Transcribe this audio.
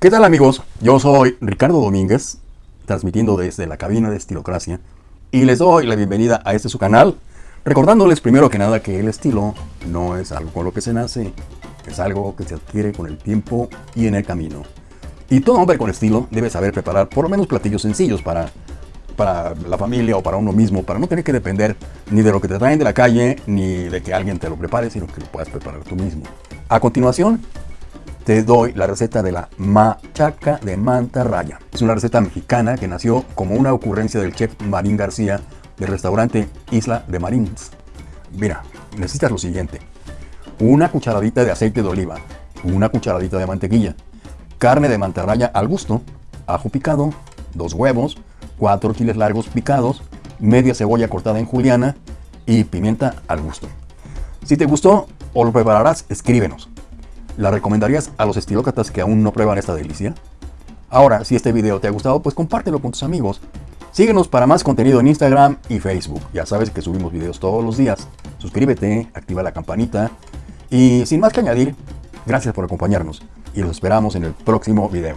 ¿Qué tal amigos? Yo soy Ricardo Domínguez, transmitiendo desde la cabina de Estilocracia y les doy la bienvenida a este su canal, recordándoles primero que nada que el estilo no es algo con lo que se nace, es algo que se adquiere con el tiempo y en el camino. Y todo hombre con estilo debe saber preparar por lo menos platillos sencillos para, para la familia o para uno mismo, para no tener que depender ni de lo que te traen de la calle, ni de que alguien te lo prepare, sino que lo puedas preparar tú mismo. A continuación, te doy la receta de la machaca de mantarraya. Es una receta mexicana que nació como una ocurrencia del chef Marín García del restaurante Isla de Marins. Mira, necesitas lo siguiente. Una cucharadita de aceite de oliva, una cucharadita de mantequilla, carne de mantarraya al gusto, ajo picado, dos huevos, cuatro chiles largos picados, media cebolla cortada en juliana y pimienta al gusto. Si te gustó o lo prepararás, escríbenos. ¿La recomendarías a los estilócratas que aún no prueban esta delicia? Ahora, si este video te ha gustado, pues compártelo con tus amigos. Síguenos para más contenido en Instagram y Facebook. Ya sabes que subimos videos todos los días. Suscríbete, activa la campanita. Y sin más que añadir, gracias por acompañarnos y los esperamos en el próximo video.